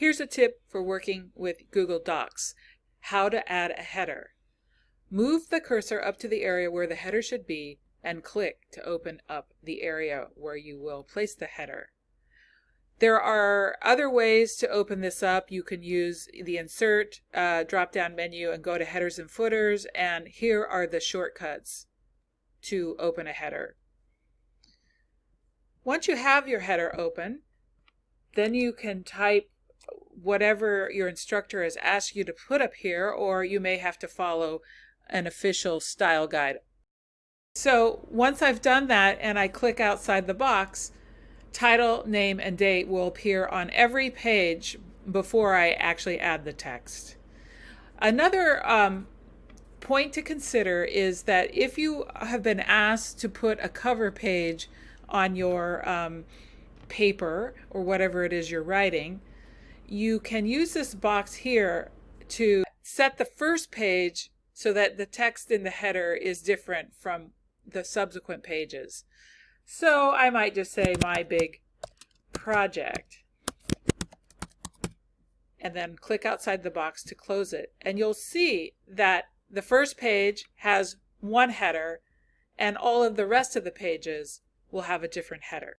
Here's a tip for working with Google Docs, how to add a header. Move the cursor up to the area where the header should be and click to open up the area where you will place the header. There are other ways to open this up. You can use the Insert uh, drop-down menu and go to Headers and Footers, and here are the shortcuts to open a header. Once you have your header open, then you can type whatever your instructor has asked you to put up here, or you may have to follow an official style guide. So once I've done that and I click outside the box, title, name, and date will appear on every page before I actually add the text. Another um, point to consider is that if you have been asked to put a cover page on your um, paper or whatever it is you're writing, you can use this box here to set the first page so that the text in the header is different from the subsequent pages. So I might just say my big project and then click outside the box to close it. And you'll see that the first page has one header and all of the rest of the pages will have a different header.